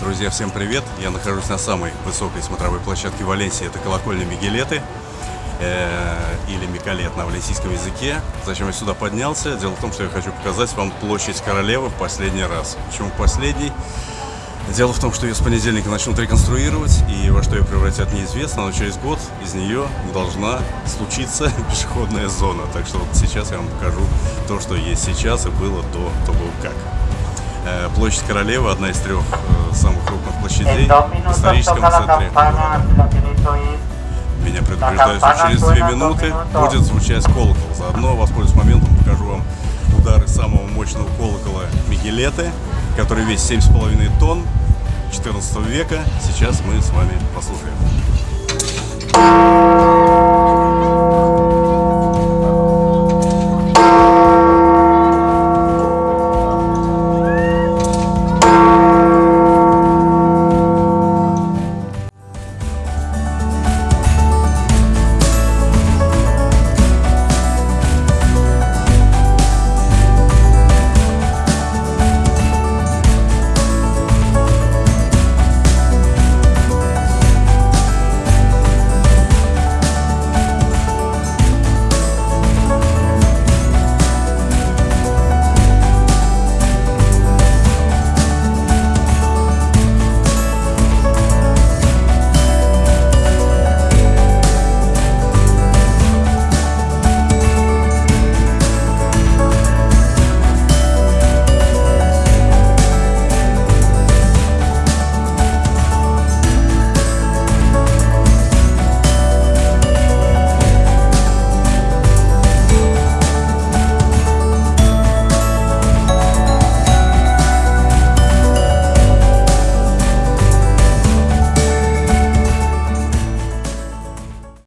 Друзья, всем привет! Я нахожусь на самой высокой смотровой площадке Валенсии. Это колокольня Мигелеты э, или Микалет на валенсийском языке. Зачем я сюда поднялся? Дело в том, что я хочу показать вам площадь Королевы в последний раз. Почему последний? Дело в том, что ее с понедельника начнут реконструировать, и во что ее превратят неизвестно, но через год из нее должна случиться пешеходная зона. Так что вот сейчас я вам покажу то, что есть сейчас и было до того как. Э, площадь Королевы – одна из трех э, самых крупных площадей в историческом центре города. Меня предупреждают, что через две минуты будет звучать колокол. Заодно воспользуюсь моментом, покажу вам удары самого мощного колокола Мигелеты, который весит 7,5 тонн 14 века. Сейчас мы с вами послушаем.